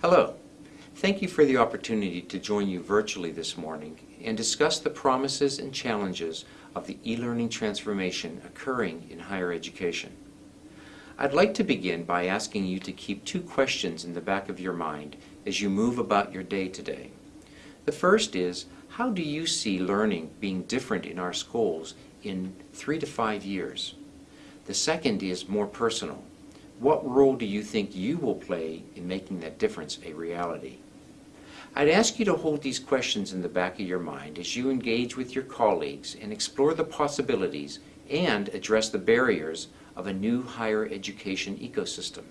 Hello. Thank you for the opportunity to join you virtually this morning and discuss the promises and challenges of the e-learning transformation occurring in higher education. I'd like to begin by asking you to keep two questions in the back of your mind as you move about your day today. The first is, how do you see learning being different in our schools in three to five years? The second is more personal. What role do you think you will play in making that difference a reality? I'd ask you to hold these questions in the back of your mind as you engage with your colleagues and explore the possibilities and address the barriers of a new higher education ecosystem.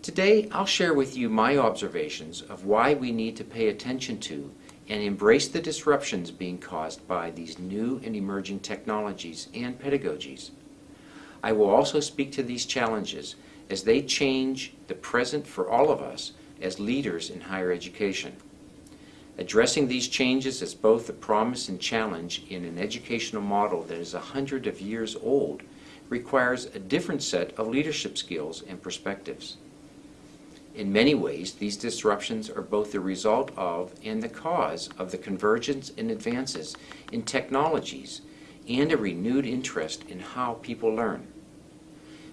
Today, I'll share with you my observations of why we need to pay attention to and embrace the disruptions being caused by these new and emerging technologies and pedagogies. I will also speak to these challenges as they change the present for all of us as leaders in higher education. Addressing these changes as both a promise and challenge in an educational model that is a hundred of years old requires a different set of leadership skills and perspectives. In many ways, these disruptions are both the result of and the cause of the convergence and advances in technologies and a renewed interest in how people learn.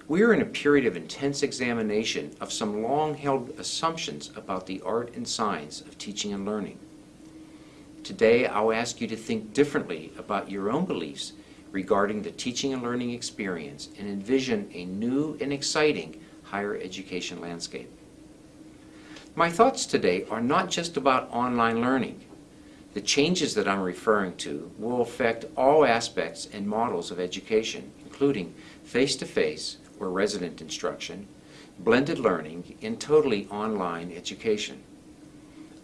We are in a period of intense examination of some long-held assumptions about the art and science of teaching and learning. Today, I'll ask you to think differently about your own beliefs regarding the teaching and learning experience and envision a new and exciting higher education landscape. My thoughts today are not just about online learning. The changes that I'm referring to will affect all aspects and models of education, including face-to-face -face or resident instruction, blended learning, and totally online education.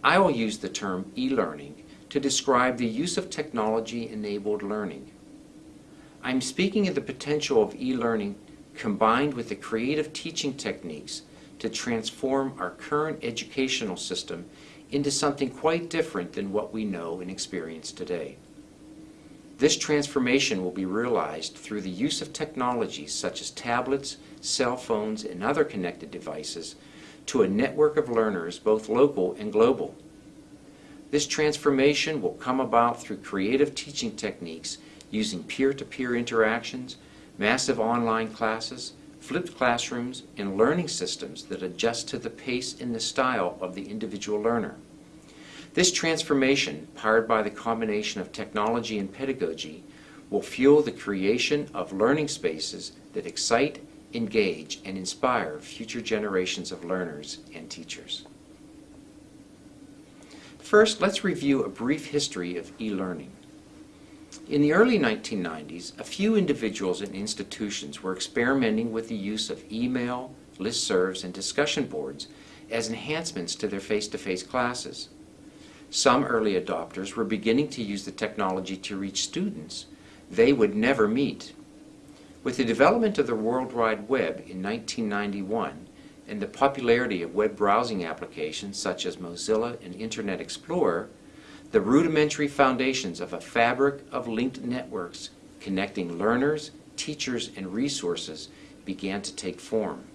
I will use the term e-learning to describe the use of technology-enabled learning. I'm speaking of the potential of e-learning combined with the creative teaching techniques to transform our current educational system into something quite different than what we know and experience today. This transformation will be realized through the use of technologies such as tablets, cell phones, and other connected devices to a network of learners both local and global. This transformation will come about through creative teaching techniques using peer-to-peer -peer interactions, massive online classes, flipped classrooms, and learning systems that adjust to the pace and the style of the individual learner. This transformation, powered by the combination of technology and pedagogy, will fuel the creation of learning spaces that excite, engage, and inspire future generations of learners and teachers. First, let's review a brief history of e-learning. In the early 1990s, a few individuals and institutions were experimenting with the use of email, listservs, and discussion boards as enhancements to their face-to-face -face classes. Some early adopters were beginning to use the technology to reach students they would never meet. With the development of the World Wide Web in 1991 and the popularity of web browsing applications such as Mozilla and Internet Explorer, the rudimentary foundations of a fabric of linked networks connecting learners, teachers, and resources began to take form.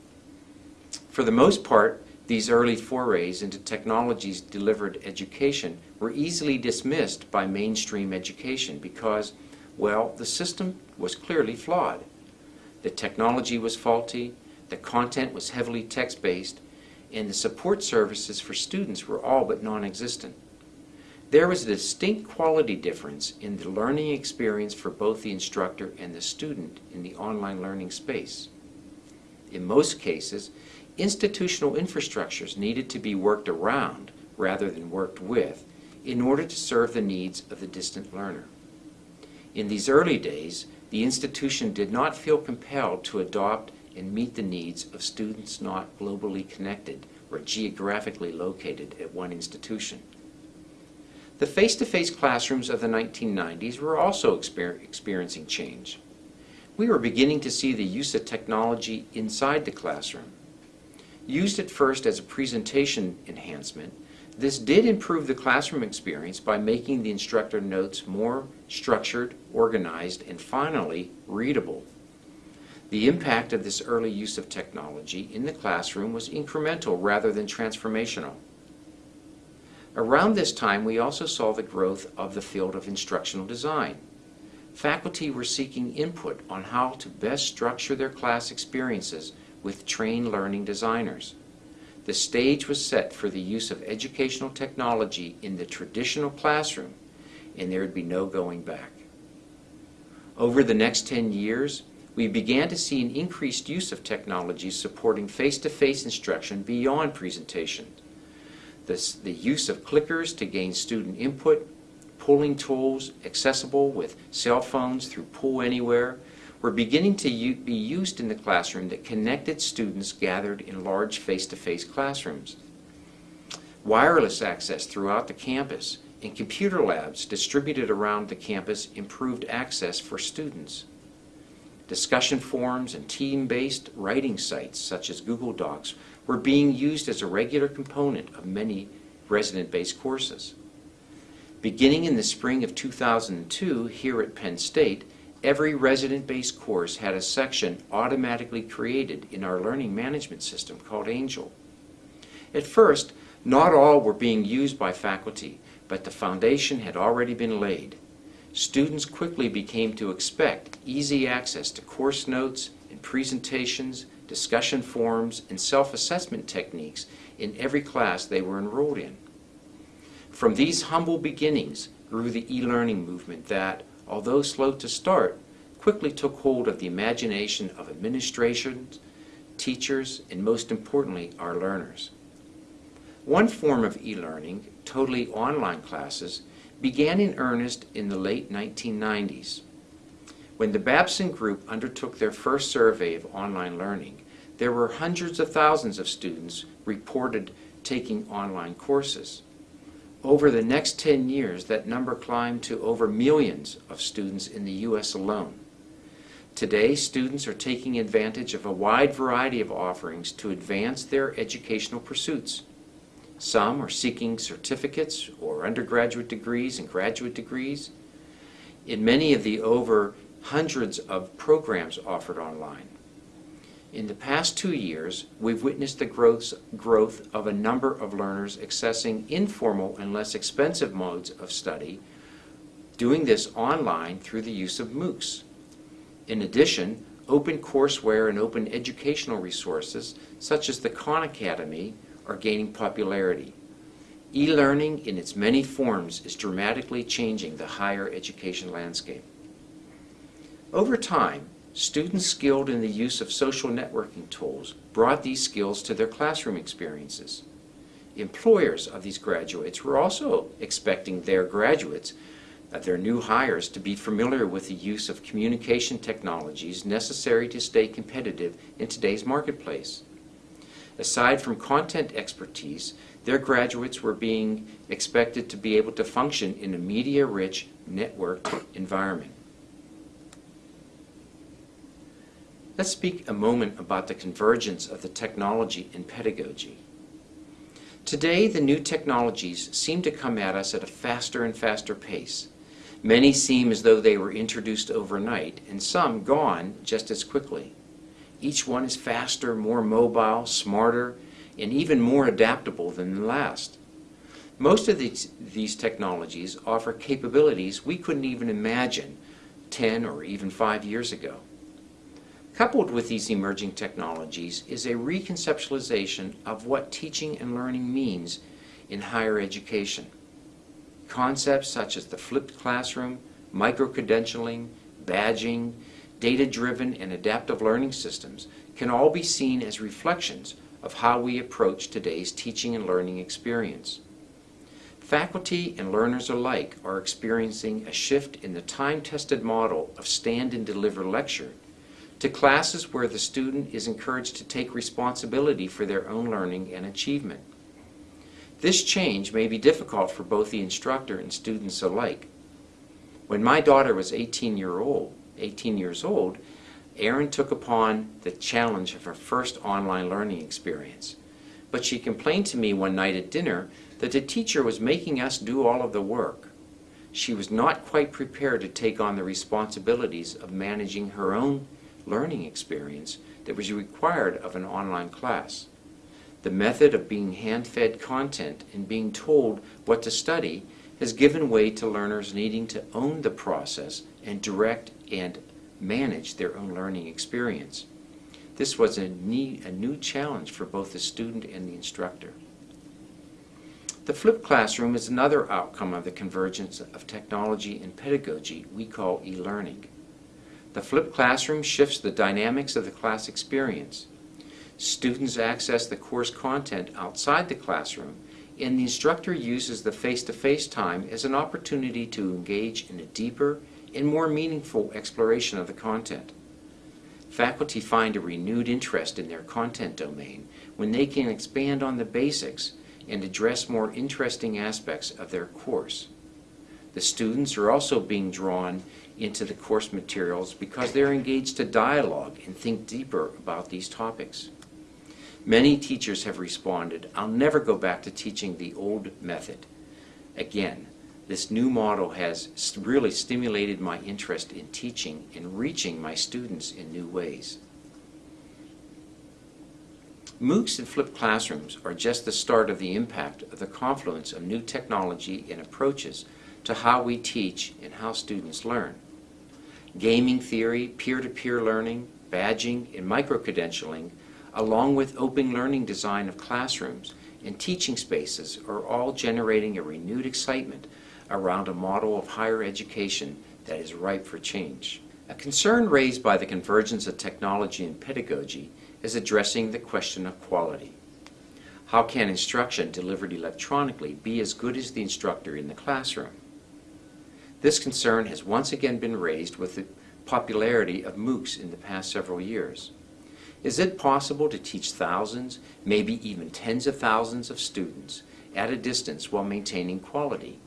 For the most part, these early forays into technologies delivered education were easily dismissed by mainstream education because, well, the system was clearly flawed. The technology was faulty, the content was heavily text-based, and the support services for students were all but non-existent. There was a distinct quality difference in the learning experience for both the instructor and the student in the online learning space. In most cases, institutional infrastructures needed to be worked around rather than worked with in order to serve the needs of the distant learner. In these early days, the institution did not feel compelled to adopt and meet the needs of students not globally connected or geographically located at one institution. The face-to-face -face classrooms of the 1990s were also exper experiencing change. We were beginning to see the use of technology inside the classroom. Used at first as a presentation enhancement, this did improve the classroom experience by making the instructor notes more structured, organized, and finally readable. The impact of this early use of technology in the classroom was incremental rather than transformational. Around this time, we also saw the growth of the field of instructional design. Faculty were seeking input on how to best structure their class experiences with trained learning designers. The stage was set for the use of educational technology in the traditional classroom, and there would be no going back. Over the next 10 years, we began to see an increased use of technology supporting face-to-face instruction beyond presentation. This, the use of clickers to gain student input, polling tools accessible with cell phones through Poll Anywhere were beginning to be used in the classroom that connected students gathered in large face-to-face -face classrooms. Wireless access throughout the campus and computer labs distributed around the campus improved access for students. Discussion forums and team-based writing sites such as Google Docs were being used as a regular component of many resident-based courses. Beginning in the spring of 2002 here at Penn State, every resident-based course had a section automatically created in our learning management system called Angel. At first, not all were being used by faculty, but the foundation had already been laid students quickly became to expect easy access to course notes and presentations, discussion forums, and self-assessment techniques in every class they were enrolled in. From these humble beginnings grew the e-learning movement that, although slow to start, quickly took hold of the imagination of administrations, teachers, and most importantly, our learners. One form of e-learning, totally online classes, began in earnest in the late 1990s. When the Babson Group undertook their first survey of online learning, there were hundreds of thousands of students reported taking online courses. Over the next 10 years, that number climbed to over millions of students in the U.S. alone. Today, students are taking advantage of a wide variety of offerings to advance their educational pursuits. Some are seeking certificates or undergraduate degrees and graduate degrees. In many of the over hundreds of programs offered online. In the past two years, we've witnessed the growth, growth of a number of learners accessing informal and less expensive modes of study, doing this online through the use of MOOCs. In addition, open courseware and open educational resources, such as the Khan Academy, are gaining popularity. E-learning in its many forms is dramatically changing the higher education landscape. Over time, students skilled in the use of social networking tools brought these skills to their classroom experiences. Employers of these graduates were also expecting their graduates, uh, their new hires, to be familiar with the use of communication technologies necessary to stay competitive in today's marketplace. Aside from content expertise, their graduates were being expected to be able to function in a media-rich, networked environment. Let's speak a moment about the convergence of the technology and pedagogy. Today, the new technologies seem to come at us at a faster and faster pace. Many seem as though they were introduced overnight, and some gone just as quickly. Each one is faster, more mobile, smarter, and even more adaptable than the last. Most of these, these technologies offer capabilities we couldn't even imagine 10 or even 5 years ago. Coupled with these emerging technologies is a reconceptualization of what teaching and learning means in higher education. Concepts such as the flipped classroom, micro-credentialing, badging, data-driven and adaptive learning systems can all be seen as reflections of how we approach today's teaching and learning experience. Faculty and learners alike are experiencing a shift in the time-tested model of stand and deliver lecture to classes where the student is encouraged to take responsibility for their own learning and achievement. This change may be difficult for both the instructor and students alike. When my daughter was 18 year old, 18 years old, Erin took upon the challenge of her first online learning experience. But she complained to me one night at dinner that the teacher was making us do all of the work. She was not quite prepared to take on the responsibilities of managing her own learning experience that was required of an online class. The method of being hand-fed content and being told what to study has given way to learners needing to own the process and direct and manage their own learning experience. This was a, a new challenge for both the student and the instructor. The flipped classroom is another outcome of the convergence of technology and pedagogy we call e-learning. The flipped classroom shifts the dynamics of the class experience. Students access the course content outside the classroom, and the instructor uses the face-to-face -face time as an opportunity to engage in a deeper and more meaningful exploration of the content. Faculty find a renewed interest in their content domain when they can expand on the basics and address more interesting aspects of their course. The students are also being drawn into the course materials because they're engaged to dialogue and think deeper about these topics. Many teachers have responded, I'll never go back to teaching the old method. Again, this new model has really stimulated my interest in teaching and reaching my students in new ways. MOOCs and flipped classrooms are just the start of the impact of the confluence of new technology and approaches to how we teach and how students learn. Gaming theory, peer-to-peer -peer learning, badging, and micro-credentialing, along with open learning design of classrooms and teaching spaces are all generating a renewed excitement around a model of higher education that is ripe for change. A concern raised by the convergence of technology and pedagogy is addressing the question of quality. How can instruction delivered electronically be as good as the instructor in the classroom? This concern has once again been raised with the popularity of MOOCs in the past several years. Is it possible to teach thousands, maybe even tens of thousands of students at a distance while maintaining quality?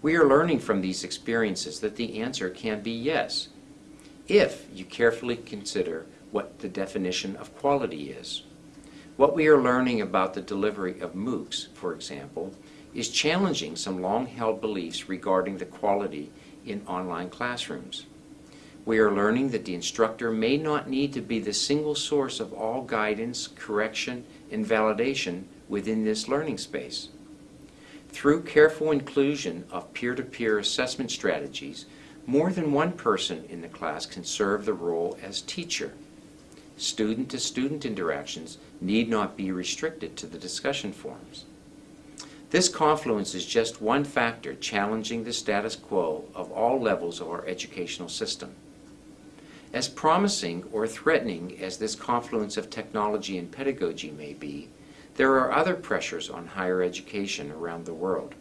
We are learning from these experiences that the answer can be yes, if you carefully consider what the definition of quality is. What we are learning about the delivery of MOOCs, for example, is challenging some long-held beliefs regarding the quality in online classrooms. We are learning that the instructor may not need to be the single source of all guidance, correction, and validation within this learning space. Through careful inclusion of peer-to-peer -peer assessment strategies, more than one person in the class can serve the role as teacher student-to-student -student interactions need not be restricted to the discussion forums. This confluence is just one factor challenging the status quo of all levels of our educational system. As promising or threatening as this confluence of technology and pedagogy may be, there are other pressures on higher education around the world.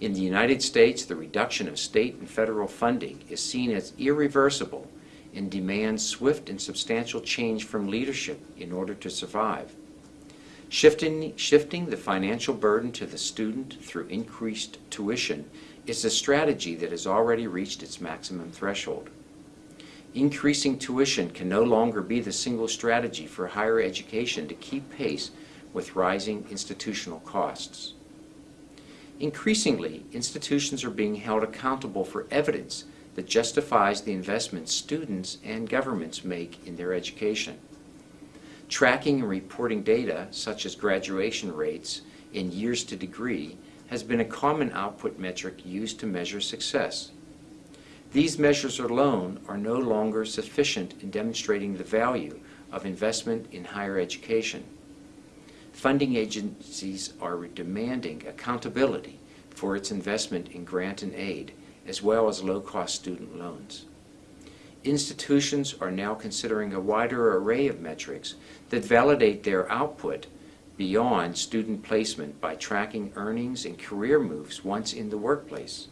In the United States, the reduction of state and federal funding is seen as irreversible and demands swift and substantial change from leadership in order to survive. Shifting, shifting the financial burden to the student through increased tuition is a strategy that has already reached its maximum threshold. Increasing tuition can no longer be the single strategy for higher education to keep pace with rising institutional costs. Increasingly, institutions are being held accountable for evidence that justifies the investments students and governments make in their education. Tracking and reporting data, such as graduation rates in years to degree, has been a common output metric used to measure success. These measures alone are no longer sufficient in demonstrating the value of investment in higher education. Funding agencies are demanding accountability for its investment in grant and aid as well as low-cost student loans. Institutions are now considering a wider array of metrics that validate their output beyond student placement by tracking earnings and career moves once in the workplace.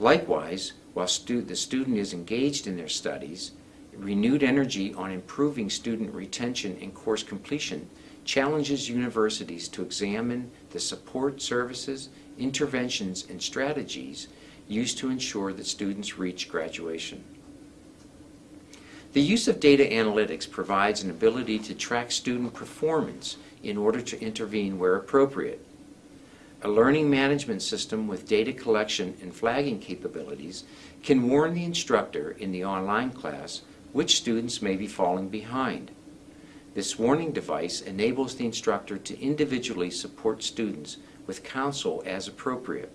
Likewise, while stu the student is engaged in their studies, renewed energy on improving student retention and course completion challenges universities to examine the support services, interventions, and strategies used to ensure that students reach graduation. The use of data analytics provides an ability to track student performance in order to intervene where appropriate. A learning management system with data collection and flagging capabilities can warn the instructor in the online class which students may be falling behind. This warning device enables the instructor to individually support students with counsel as appropriate.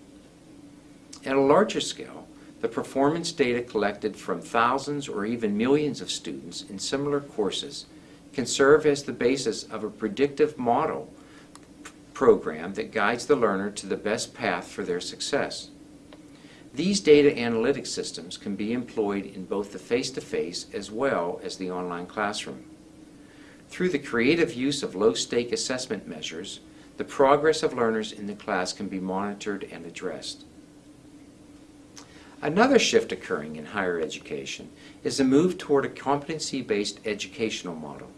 At a larger scale, the performance data collected from thousands or even millions of students in similar courses can serve as the basis of a predictive model program that guides the learner to the best path for their success. These data analytic systems can be employed in both the face-to-face as well as the online classroom. Through the creative use of low-stake assessment measures, the progress of learners in the class can be monitored and addressed. Another shift occurring in higher education is a move toward a competency-based educational model.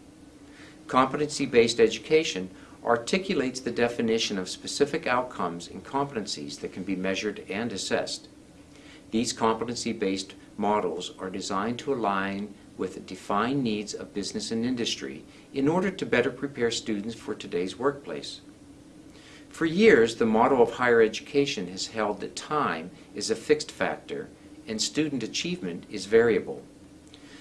Competency-based education articulates the definition of specific outcomes and competencies that can be measured and assessed. These competency-based models are designed to align with the defined needs of business and industry in order to better prepare students for today's workplace. For years, the model of higher education has held that time is a fixed factor and student achievement is variable.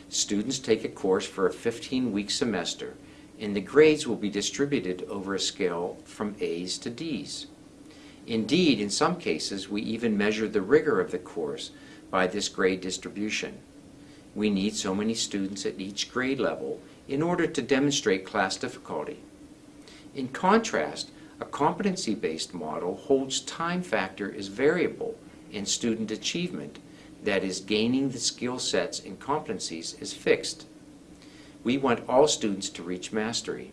Students take a course for a 15-week semester and the grades will be distributed over a scale from A's to D's. Indeed, in some cases, we even measure the rigor of the course by this grade distribution. We need so many students at each grade level in order to demonstrate class difficulty. In contrast, a competency-based model holds time factor as variable and student achievement, that is, gaining the skill sets and competencies, is fixed. We want all students to reach mastery.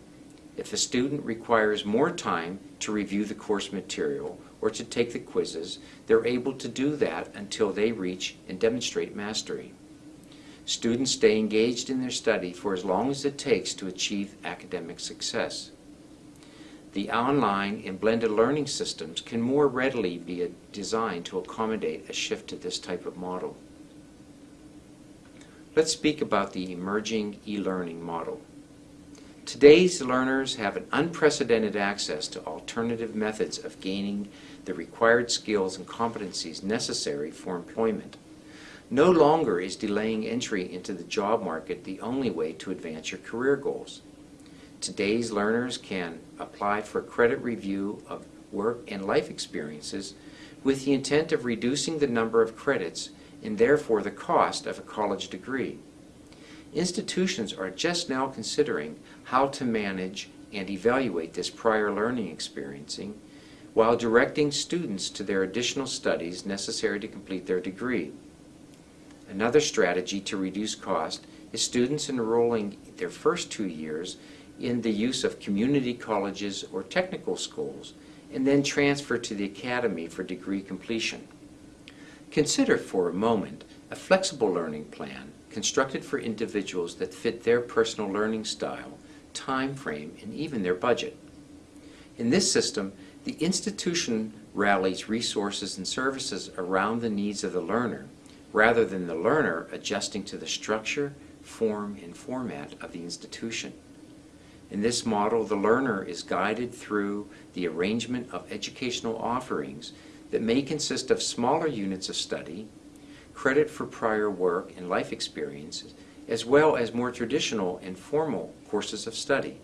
If a student requires more time to review the course material or to take the quizzes, they're able to do that until they reach and demonstrate mastery. Students stay engaged in their study for as long as it takes to achieve academic success. The online and blended learning systems can more readily be designed to accommodate a shift to this type of model. Let's speak about the emerging e-learning model. Today's learners have an unprecedented access to alternative methods of gaining the required skills and competencies necessary for employment. No longer is delaying entry into the job market the only way to advance your career goals. Today's learners can apply for credit review of work and life experiences with the intent of reducing the number of credits and therefore the cost of a college degree. Institutions are just now considering how to manage and evaluate this prior learning experiencing while directing students to their additional studies necessary to complete their degree. Another strategy to reduce cost is students enrolling their first two years in the use of community colleges or technical schools and then transfer to the academy for degree completion. Consider for a moment a flexible learning plan constructed for individuals that fit their personal learning style, time frame, and even their budget. In this system, the institution rallies resources and services around the needs of the learner rather than the learner adjusting to the structure, form, and format of the institution. In this model, the learner is guided through the arrangement of educational offerings that may consist of smaller units of study, credit for prior work and life experiences, as well as more traditional and formal courses of study.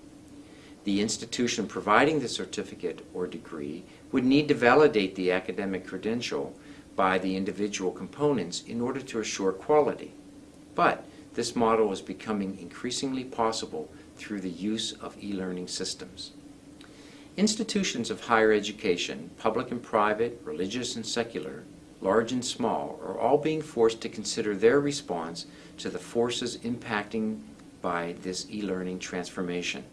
The institution providing the certificate or degree would need to validate the academic credential by the individual components in order to assure quality. But this model is becoming increasingly possible through the use of e-learning systems. Institutions of higher education, public and private, religious and secular, large and small, are all being forced to consider their response to the forces impacting by this e-learning transformation.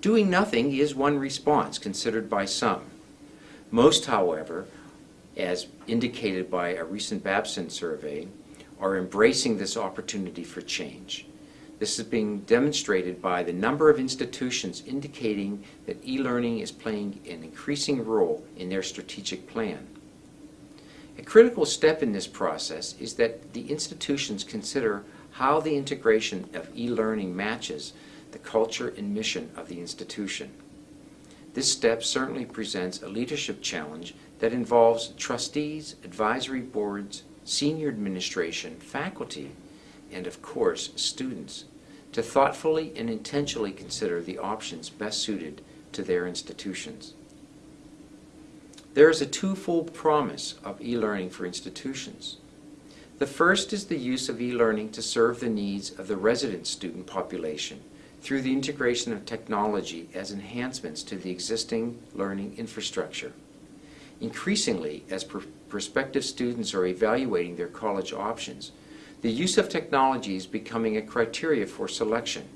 Doing nothing is one response considered by some. Most, however, as indicated by a recent Babson survey, are embracing this opportunity for change. This is being demonstrated by the number of institutions indicating that e-learning is playing an increasing role in their strategic plan. A critical step in this process is that the institutions consider how the integration of e-learning matches the culture and mission of the institution. This step certainly presents a leadership challenge that involves trustees, advisory boards, senior administration, faculty, and of course, students, to thoughtfully and intentionally consider the options best suited to their institutions. There is a twofold promise of e-learning for institutions. The first is the use of e-learning to serve the needs of the resident student population through the integration of technology as enhancements to the existing learning infrastructure. Increasingly, as pr prospective students are evaluating their college options, the use of technology is becoming a criteria for selection.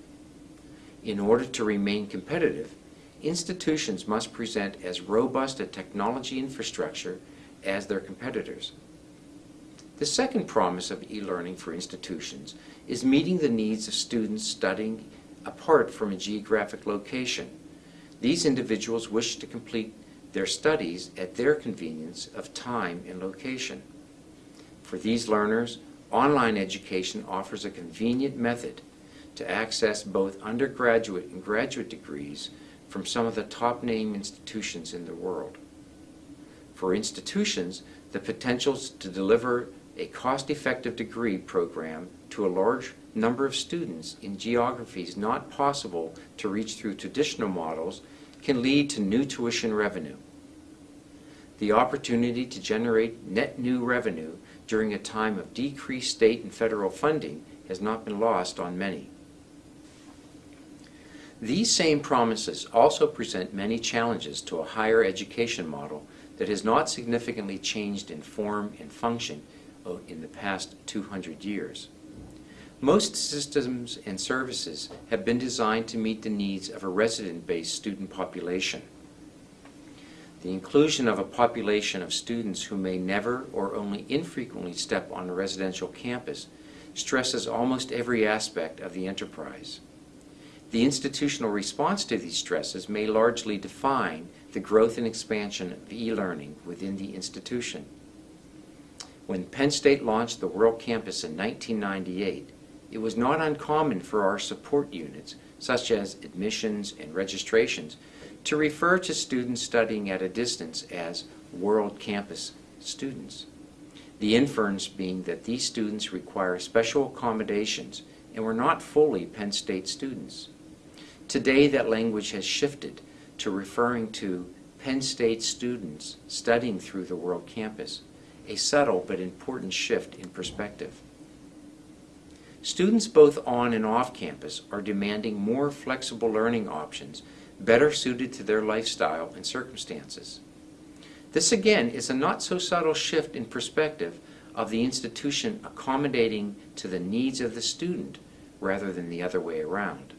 In order to remain competitive, institutions must present as robust a technology infrastructure as their competitors. The second promise of e-learning for institutions is meeting the needs of students studying apart from a geographic location. These individuals wish to complete their studies at their convenience of time and location. For these learners, online education offers a convenient method to access both undergraduate and graduate degrees from some of the top name institutions in the world. For institutions, the potential to deliver a cost-effective degree program to a large number of students in geographies not possible to reach through traditional models can lead to new tuition revenue. The opportunity to generate net new revenue during a time of decreased state and federal funding has not been lost on many. These same promises also present many challenges to a higher education model that has not significantly changed in form and function in the past 200 years. Most systems and services have been designed to meet the needs of a resident-based student population. The inclusion of a population of students who may never or only infrequently step on a residential campus stresses almost every aspect of the enterprise. The institutional response to these stresses may largely define the growth and expansion of e-learning within the institution. When Penn State launched the World Campus in 1998, it was not uncommon for our support units, such as admissions and registrations, to refer to students studying at a distance as World Campus students. The inference being that these students require special accommodations and were not fully Penn State students. Today that language has shifted to referring to Penn State students studying through the World Campus, a subtle but important shift in perspective. Students both on and off campus are demanding more flexible learning options better suited to their lifestyle and circumstances. This again is a not so subtle shift in perspective of the institution accommodating to the needs of the student rather than the other way around.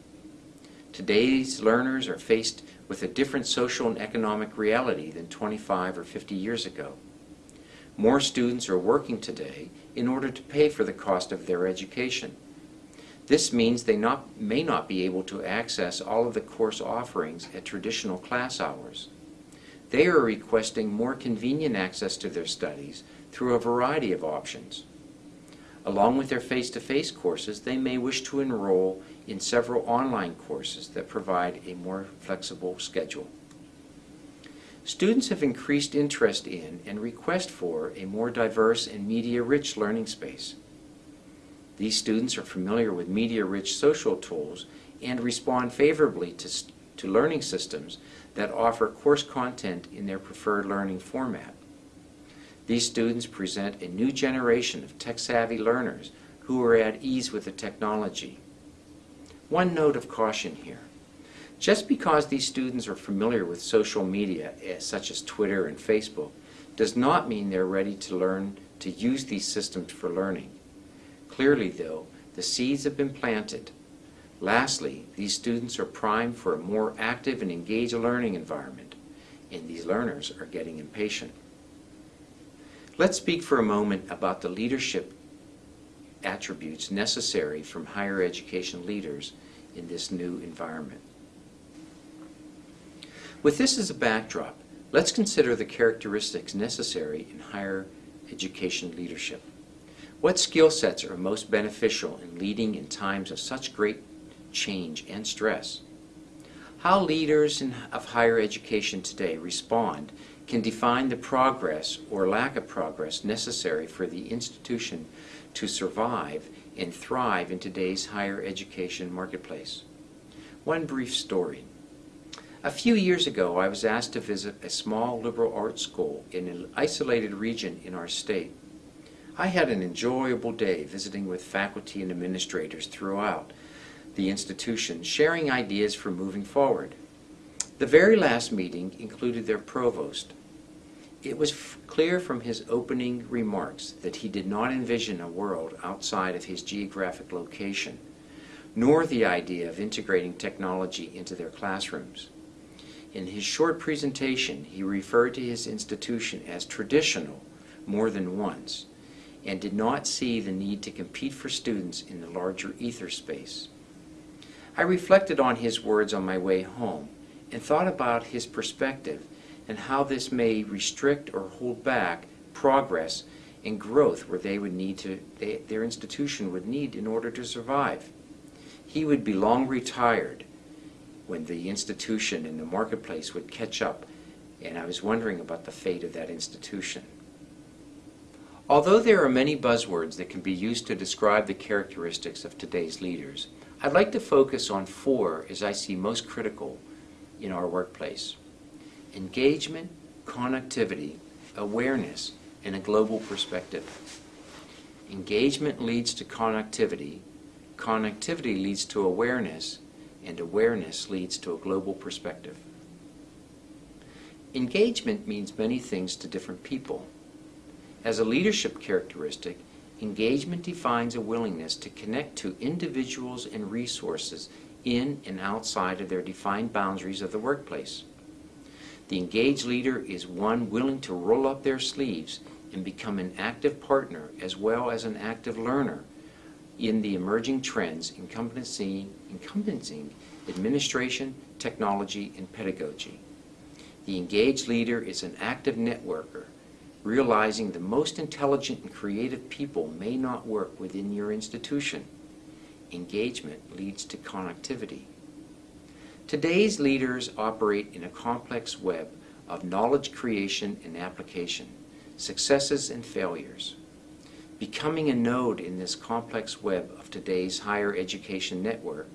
Today's learners are faced with a different social and economic reality than 25 or 50 years ago. More students are working today in order to pay for the cost of their education. This means they not, may not be able to access all of the course offerings at traditional class hours. They are requesting more convenient access to their studies through a variety of options. Along with their face-to-face -face courses, they may wish to enroll in several online courses that provide a more flexible schedule. Students have increased interest in and request for a more diverse and media-rich learning space. These students are familiar with media-rich social tools and respond favorably to, to learning systems that offer course content in their preferred learning format. These students present a new generation of tech-savvy learners who are at ease with the technology. One note of caution here. Just because these students are familiar with social media, eh, such as Twitter and Facebook, does not mean they're ready to learn to use these systems for learning. Clearly, though, the seeds have been planted. Lastly, these students are primed for a more active and engaged learning environment, and these learners are getting impatient. Let's speak for a moment about the leadership attributes necessary from higher education leaders in this new environment. With this as a backdrop, let's consider the characteristics necessary in higher education leadership. What skill sets are most beneficial in leading in times of such great change and stress? How leaders in, of higher education today respond can define the progress or lack of progress necessary for the institution to survive and thrive in today's higher education marketplace. One brief story. A few years ago, I was asked to visit a small liberal arts school in an isolated region in our state. I had an enjoyable day visiting with faculty and administrators throughout the institution, sharing ideas for moving forward. The very last meeting included their provost. It was clear from his opening remarks that he did not envision a world outside of his geographic location, nor the idea of integrating technology into their classrooms. In his short presentation, he referred to his institution as traditional more than once and did not see the need to compete for students in the larger ether space. I reflected on his words on my way home and thought about his perspective and how this may restrict or hold back progress and growth where they would need to, they, their institution would need in order to survive. He would be long retired when the institution and the marketplace would catch up, and I was wondering about the fate of that institution. Although there are many buzzwords that can be used to describe the characteristics of today's leaders, I'd like to focus on four as I see most critical in our workplace. Engagement, connectivity, awareness, and a global perspective. Engagement leads to connectivity, connectivity leads to awareness, and awareness leads to a global perspective. Engagement means many things to different people. As a leadership characteristic, Engagement defines a willingness to connect to individuals and resources in and outside of their defined boundaries of the workplace. The engaged leader is one willing to roll up their sleeves and become an active partner as well as an active learner in the emerging trends encompassing, encompassing administration, technology, and pedagogy. The engaged leader is an active networker realizing the most intelligent and creative people may not work within your institution. Engagement leads to connectivity. Today's leaders operate in a complex web of knowledge creation and application, successes and failures. Becoming a node in this complex web of today's higher education network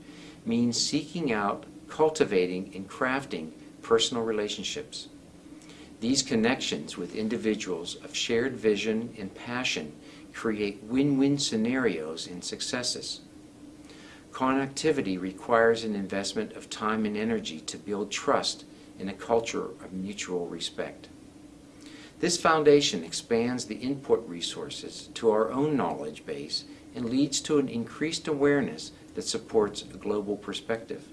means seeking out, cultivating, and crafting personal relationships. These connections with individuals of shared vision and passion create win-win scenarios and successes. Connectivity requires an investment of time and energy to build trust in a culture of mutual respect. This foundation expands the input resources to our own knowledge base and leads to an increased awareness that supports a global perspective.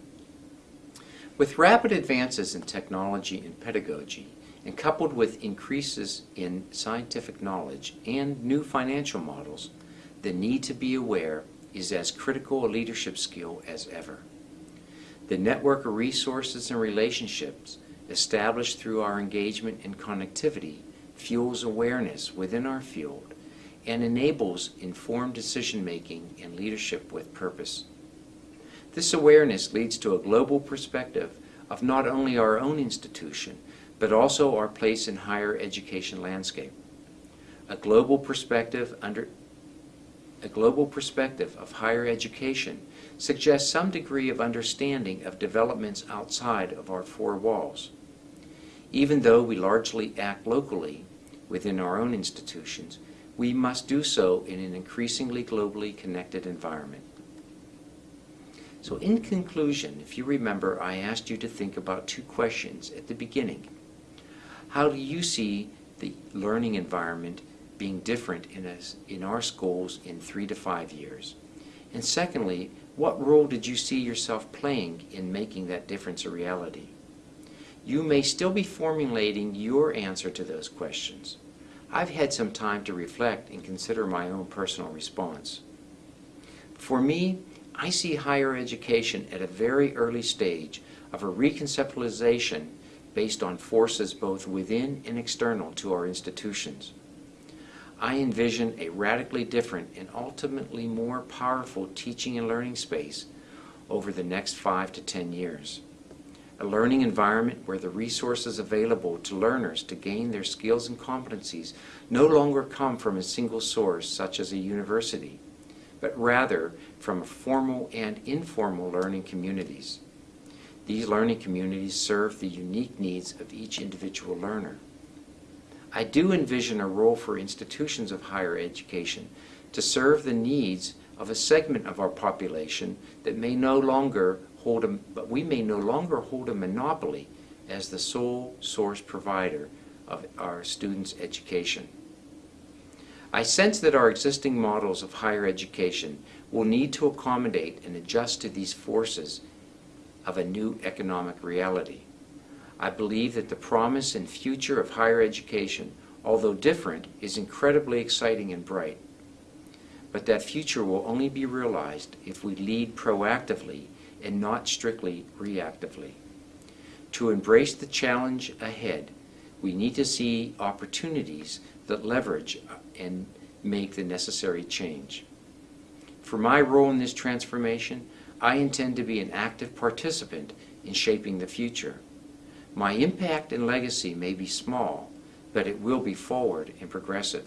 With rapid advances in technology and pedagogy, and coupled with increases in scientific knowledge and new financial models, the need to be aware is as critical a leadership skill as ever. The network of resources and relationships established through our engagement and connectivity fuels awareness within our field and enables informed decision making and leadership with purpose. This awareness leads to a global perspective of not only our own institution, but also our place in higher education landscape. A global perspective under a global perspective of higher education suggests some degree of understanding of developments outside of our four walls. Even though we largely act locally within our own institutions, we must do so in an increasingly globally connected environment. So in conclusion, if you remember, I asked you to think about two questions at the beginning. How do you see the learning environment being different in, us, in our schools in three to five years? And secondly, what role did you see yourself playing in making that difference a reality? You may still be formulating your answer to those questions. I've had some time to reflect and consider my own personal response. For me, I see higher education at a very early stage of a reconceptualization based on forces both within and external to our institutions. I envision a radically different and ultimately more powerful teaching and learning space over the next five to ten years. A learning environment where the resources available to learners to gain their skills and competencies no longer come from a single source such as a university, but rather from formal and informal learning communities. These learning communities serve the unique needs of each individual learner. I do envision a role for institutions of higher education to serve the needs of a segment of our population that may no longer hold a, but we may no longer hold a monopoly as the sole source provider of our students' education. I sense that our existing models of higher education will need to accommodate and adjust to these forces of a new economic reality. I believe that the promise and future of higher education, although different, is incredibly exciting and bright. But that future will only be realized if we lead proactively and not strictly reactively. To embrace the challenge ahead, we need to see opportunities that leverage and make the necessary change. For my role in this transformation, I intend to be an active participant in shaping the future. My impact and legacy may be small, but it will be forward and progressive.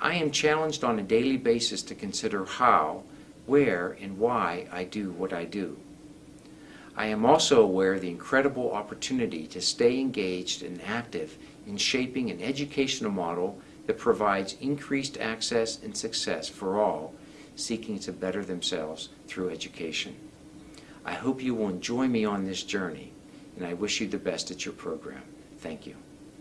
I am challenged on a daily basis to consider how, where, and why I do what I do. I am also aware of the incredible opportunity to stay engaged and active in shaping an educational model that provides increased access and success for all seeking to better themselves through education. I hope you will enjoy me on this journey, and I wish you the best at your program. Thank you.